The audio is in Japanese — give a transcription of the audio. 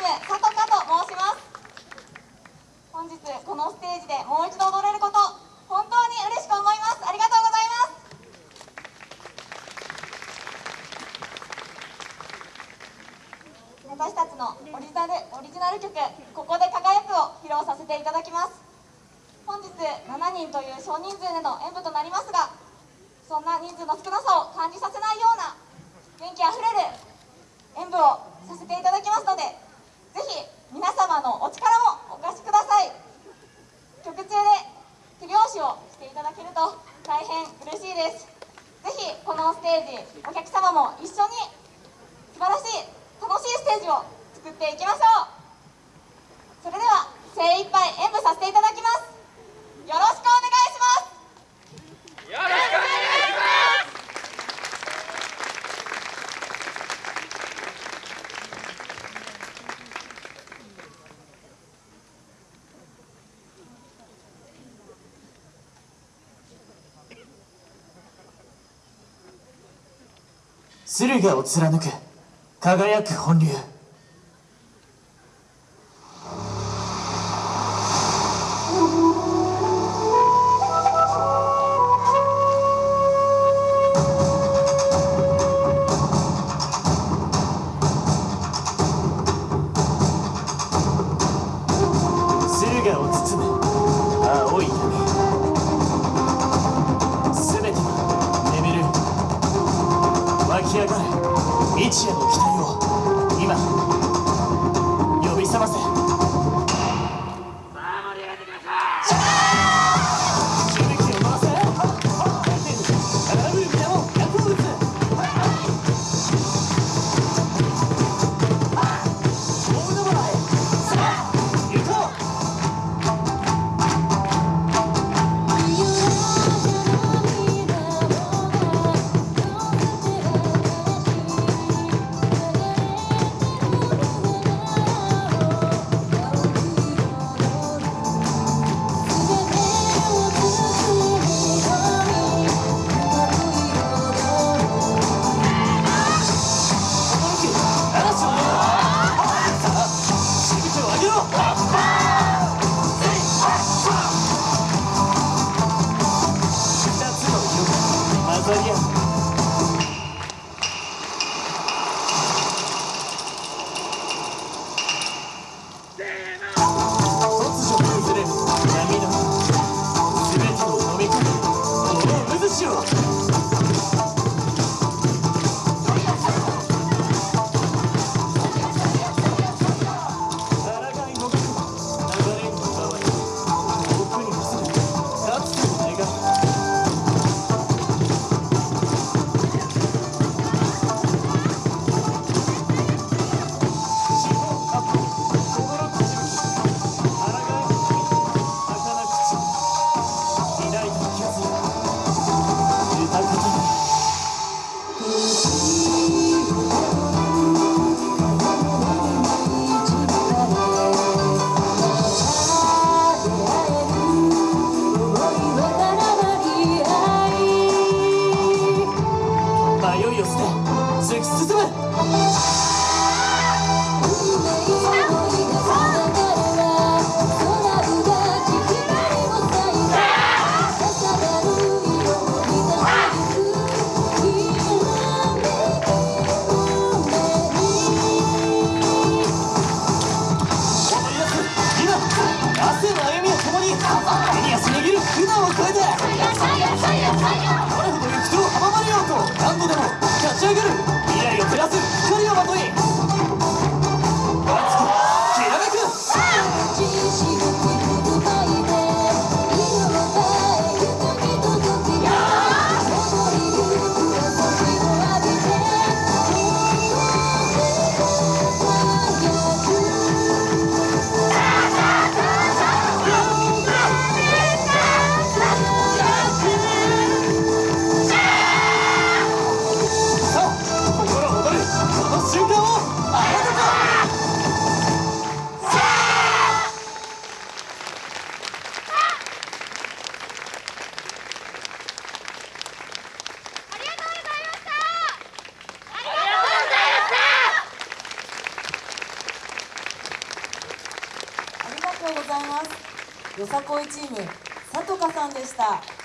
ムさとかと申します。本日このステージでもう一度踊れること本当に嬉しく思います。ありがとうございます。私たちのオリジナルオリジナル曲「ここで輝く」を披露させていただきます。本日7人という少人数での演舞となりますがそんな人数の少なさを感じさせないような元気あふれる演舞をさせていただきますのでぜひ皆様のお力もお貸しください。曲中で手拍子をしていただけると大変嬉しいです。ぜひこのステージお客様も一緒に素晴らしい楽しいステージを作っていきましょう。それでは精一杯演舞させていただきます。よろしくお願いします。よろしく。お願いします駿河を貫く。輝く本流。駿河を包む。一夜の期待を今呼び覚ませ。を捨て突き進むございます。よさこいチームさとかさんでした。